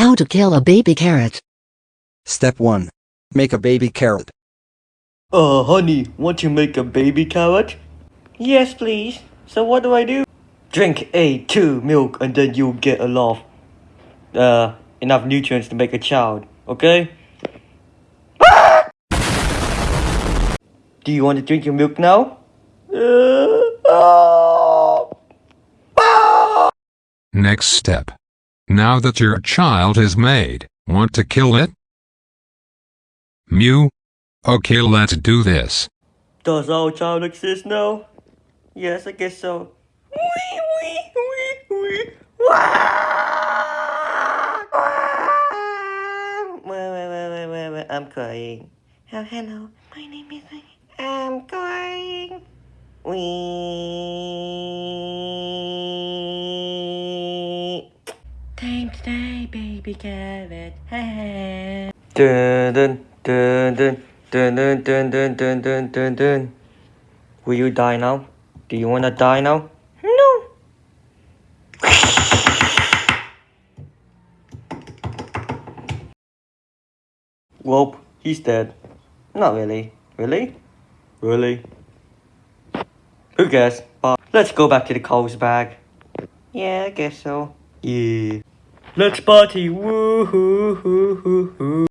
How to kill a baby carrot. Step 1. Make a baby carrot. Uh, honey, want to make a baby carrot? Yes, please. So what do I do? Drink A2 milk and then you'll get a lot of, uh, enough nutrients to make a child, okay? Do you want to drink your milk now? Uh, ah. Next step. Now that your child is made, want to kill it? Mew? Okay, let's do this. Does our child exist now? Yes, I guess so. Wee, wee, wee, wee. Wah! Wah! Wait, wait, wait, wait, wait, wait. I'm crying. Oh, hello. My name is... I'm crying. Time today, baby carrot. dun dun dun dun dun dun dun dun dun dun dun dun. Will you die now? Do you wanna die now? No. Well, he's dead. Not really. Really? Really? Who cares? But let's go back to the Coles bag. Yeah, I guess so. Yeah. Let's party. Woo hoo hoo hoo hoo.